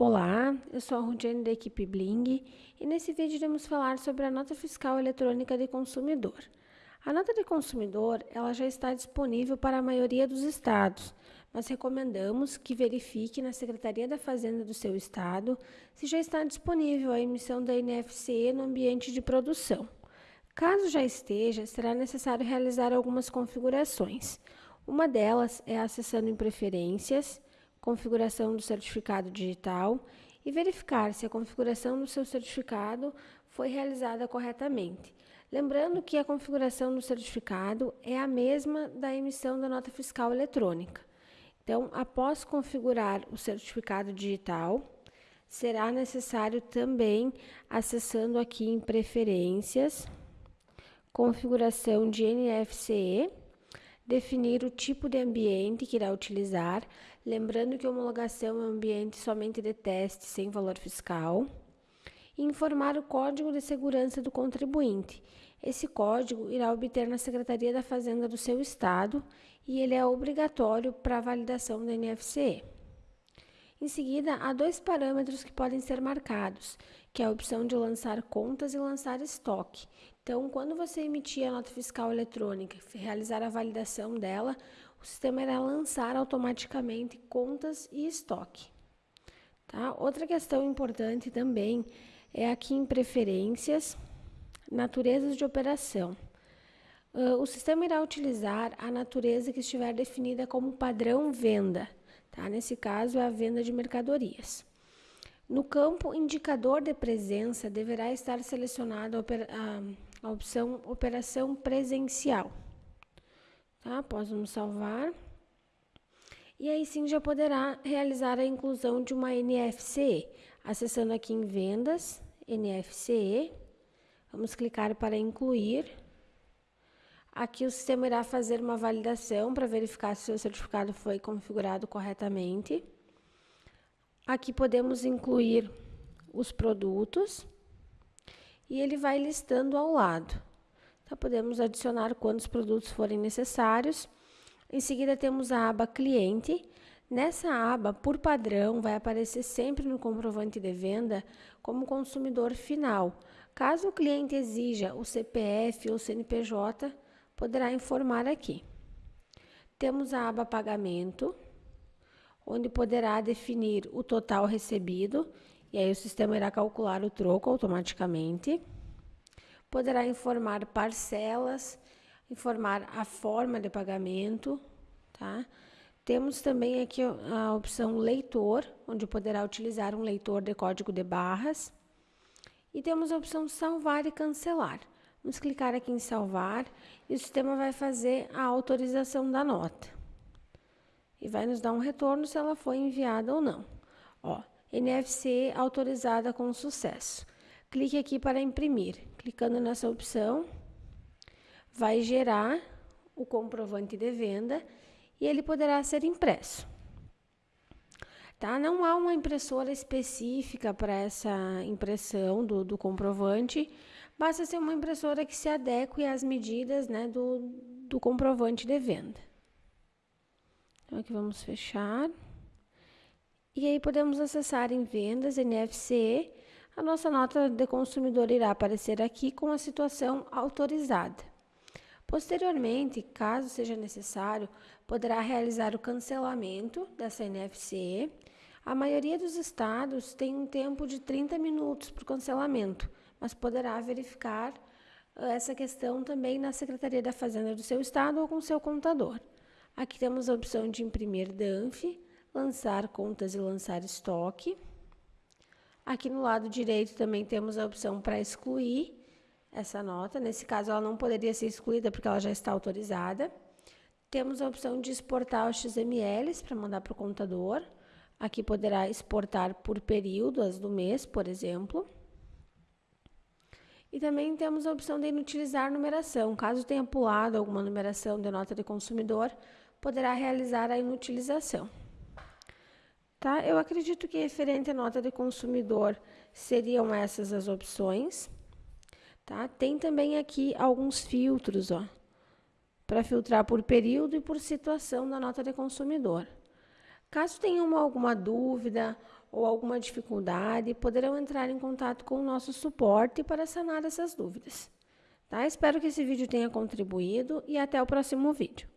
Olá, eu sou a Rudiane da equipe Bling e nesse vídeo iremos falar sobre a nota fiscal eletrônica de consumidor. A nota de consumidor ela já está disponível para a maioria dos estados, mas recomendamos que verifique na Secretaria da Fazenda do seu estado se já está disponível a emissão da NFCE no ambiente de produção. Caso já esteja, será necessário realizar algumas configurações. Uma delas é acessando em Preferências, configuração do certificado digital e verificar se a configuração do seu certificado foi realizada corretamente. Lembrando que a configuração do certificado é a mesma da emissão da nota fiscal eletrônica. Então, após configurar o certificado digital, será necessário também, acessando aqui em Preferências, Configuração de NFCE, definir o tipo de ambiente que irá utilizar, lembrando que homologação é um ambiente somente de teste sem valor fiscal, e informar o código de segurança do contribuinte. Esse código irá obter na Secretaria da Fazenda do seu estado e ele é obrigatório para a validação da NFCE. Em seguida, há dois parâmetros que podem ser marcados, que é a opção de lançar contas e lançar estoque. Então, quando você emitir a nota fiscal eletrônica e realizar a validação dela, o sistema irá lançar automaticamente contas e estoque. Tá? Outra questão importante também é aqui em preferências, naturezas de operação. Uh, o sistema irá utilizar a natureza que estiver definida como padrão venda. Tá? Nesse caso, é a venda de mercadorias. No campo indicador de presença, deverá estar selecionada a, a opção operação presencial. Tá? Após vamos salvar. E aí sim já poderá realizar a inclusão de uma NFCE. Acessando aqui em vendas, NFCE, vamos clicar para incluir. Aqui o sistema irá fazer uma validação para verificar se o certificado foi configurado corretamente. Aqui podemos incluir os produtos e ele vai listando ao lado. Então, podemos adicionar quantos produtos forem necessários. Em seguida, temos a aba Cliente. Nessa aba, por padrão, vai aparecer sempre no comprovante de venda como consumidor final. Caso o cliente exija o CPF ou CNPJ, poderá informar aqui. Temos a aba Pagamento onde poderá definir o total recebido, e aí o sistema irá calcular o troco automaticamente. Poderá informar parcelas, informar a forma de pagamento, tá? Temos também aqui a opção leitor, onde poderá utilizar um leitor de código de barras. E temos a opção salvar e cancelar. Vamos clicar aqui em salvar e o sistema vai fazer a autorização da nota e vai nos dar um retorno se ela foi enviada ou não. Ó, NFC autorizada com sucesso. Clique aqui para imprimir. Clicando nessa opção, vai gerar o comprovante de venda e ele poderá ser impresso. Tá? Não há uma impressora específica para essa impressão do, do, comprovante, basta ser uma impressora que se adeque às medidas né, do, do comprovante de venda. Então, aqui vamos fechar. E aí podemos acessar em vendas, NFC. A nossa nota de consumidor irá aparecer aqui com a situação autorizada. Posteriormente, caso seja necessário, poderá realizar o cancelamento dessa NFC. A maioria dos estados tem um tempo de 30 minutos para o cancelamento, mas poderá verificar eh, essa questão também na Secretaria da Fazenda do seu estado ou com seu contador. Aqui temos a opção de imprimir DANF, lançar contas e lançar estoque. Aqui no lado direito também temos a opção para excluir essa nota. Nesse caso, ela não poderia ser excluída porque ela já está autorizada. Temos a opção de exportar os XMLs para mandar para o contador. Aqui poderá exportar por períodos do mês, por exemplo. E também temos a opção de inutilizar numeração. Caso tenha pulado alguma numeração de nota de consumidor, poderá realizar a inutilização. Tá? Eu acredito que referente à nota de consumidor seriam essas as opções. Tá? Tem também aqui alguns filtros, ó, para filtrar por período e por situação da nota de consumidor. Caso tenham alguma dúvida ou alguma dificuldade, poderão entrar em contato com o nosso suporte para sanar essas dúvidas. Tá? Espero que esse vídeo tenha contribuído e até o próximo vídeo.